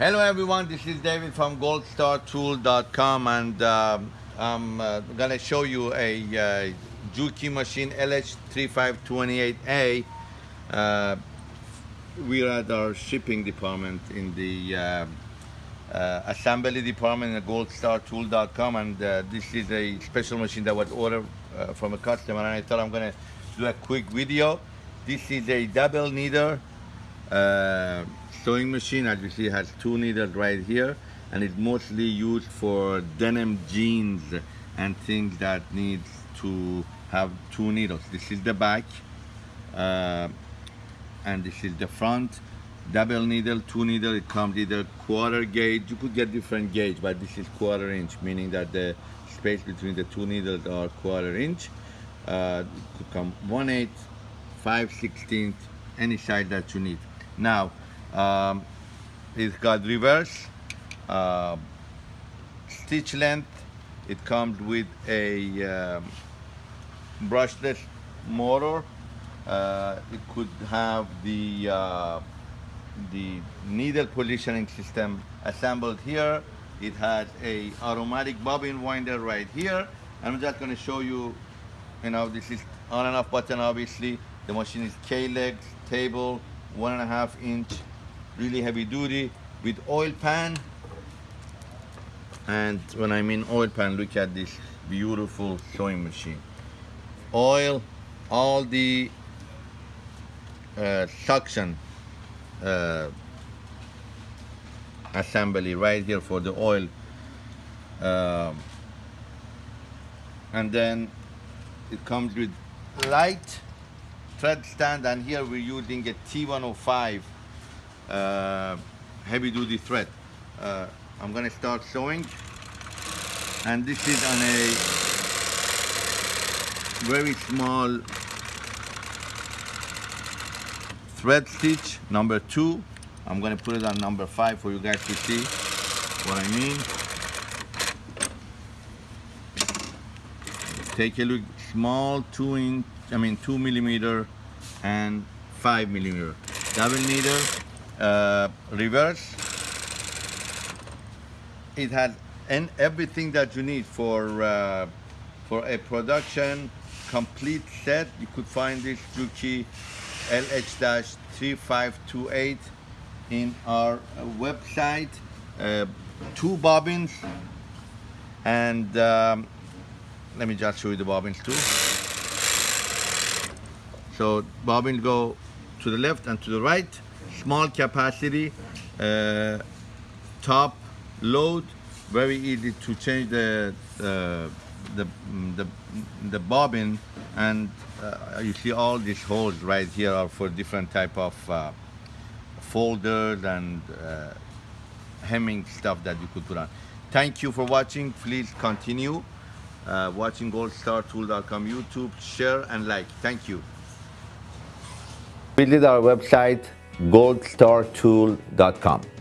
Hello everyone, this is David from goldstartool.com and um, I'm uh, gonna show you a uh, Juki machine LH3528A. Uh, we're at our shipping department in the uh, uh, assembly department at goldstartool.com and uh, this is a special machine that was ordered from a customer and I thought I'm gonna do a quick video. This is a double uh, sewing machine as you see has two needles right here and it's mostly used for denim jeans and things that needs to have two needles. This is the back uh, and this is the front. Double needle two needle it comes either quarter gauge. You could get different gauge but this is quarter inch meaning that the space between the two needles are quarter inch. Uh, it could come one eighth five sixteenth any size that you need. Now um, it's got reverse uh, stitch length it comes with a um, brushless motor. Uh, it could have the uh, the needle positioning system assembled here. It has a automatic bobbin winder right here. I'm just going to show you you know this is on and off button obviously. The machine is K-legs table one and a half inch really heavy duty with oil pan. And when I mean oil pan look at this beautiful sewing machine. Oil all the uh, suction uh, assembly right here for the oil. Um, and then it comes with light thread stand and here we're using a T105 uh, heavy duty thread uh, I'm gonna start sewing. And this is on a very small thread stitch number two. I'm gonna put it on number five for you guys to see what I mean. Take a look small two inch I mean two millimeter and five millimeter. Double needle uh, reverse. It has and everything that you need for uh, for a production complete set. You could find this Juki LH-3528 in our uh, website. Uh, two bobbins. And um, let me just show you the bobbins too. So bobbins go to the left and to the right small capacity uh, top load very easy to change the uh, the, the the bobbin. And uh, you see all these holes right here are for different type of uh, folders and uh, hemming stuff that you could put on. Thank you for watching. Please continue uh, watching goldstartool.com youtube. Share and like. Thank you. Visit our website goldstartool.com